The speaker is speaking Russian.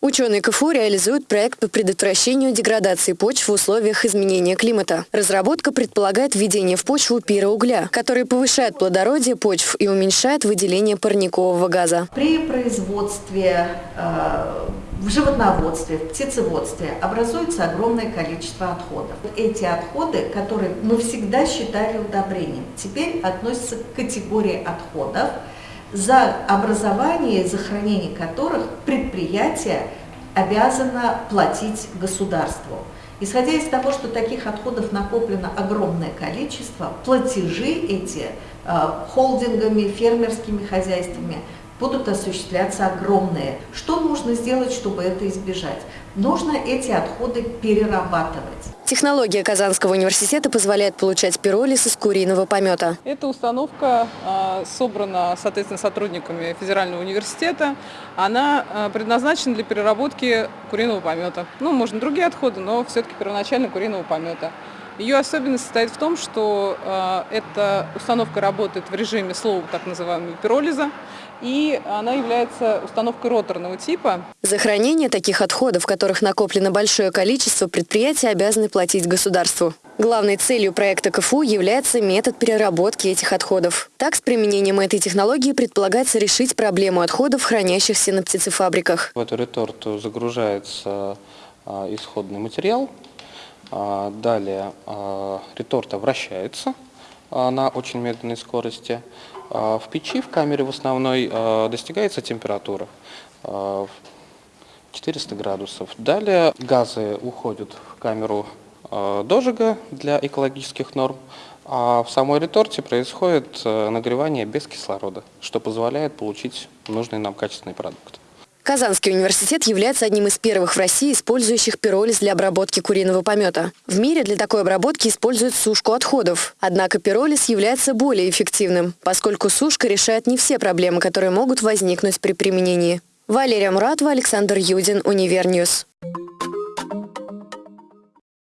Ученые КФУ реализуют проект по предотвращению деградации почв в условиях изменения климата. Разработка предполагает введение в почву пироугля, который повышает плодородие почв и уменьшает выделение парникового газа. При производстве, э, в животноводстве, в птицеводстве образуется огромное количество отходов. Эти отходы, которые мы всегда считали удобрением, теперь относятся к категории отходов, за образование за хранение которых предприятие обязано платить государству. Исходя из того, что таких отходов накоплено огромное количество, платежи эти э, холдингами, фермерскими хозяйствами будут осуществляться огромные. Что нужно сделать, чтобы это избежать? Нужно эти отходы перерабатывать. Технология Казанского университета позволяет получать пиролиз из куриного помета. Эта установка а, собрана, соответственно, сотрудниками Федерального университета. Она а, предназначена для переработки куриного помета. Ну, можно другие отходы, но все-таки первоначально куриного помета. Ее особенность состоит в том, что э, эта установка работает в режиме слова так называемого пиролиза, и она является установкой роторного типа. За хранение таких отходов, в которых накоплено большое количество, предприятия обязаны платить государству. Главной целью проекта КФУ является метод переработки этих отходов. Так, с применением этой технологии предполагается решить проблему отходов, хранящихся на птицефабриках. В эту реторту загружается а, исходный материал, далее а, реторта вращается а, на очень медленной скорости. В печи, в камере в основной, достигается температура 400 градусов. Далее газы уходят в камеру дожига для экологических норм, а в самой реторте происходит нагревание без кислорода, что позволяет получить нужный нам качественный продукт. Казанский университет является одним из первых в России, использующих пиролиз для обработки куриного помета. В мире для такой обработки используют сушку отходов. Однако пиролиз является более эффективным, поскольку сушка решает не все проблемы, которые могут возникнуть при применении. Валерия Муратова, Александр Юдин, UniverNews.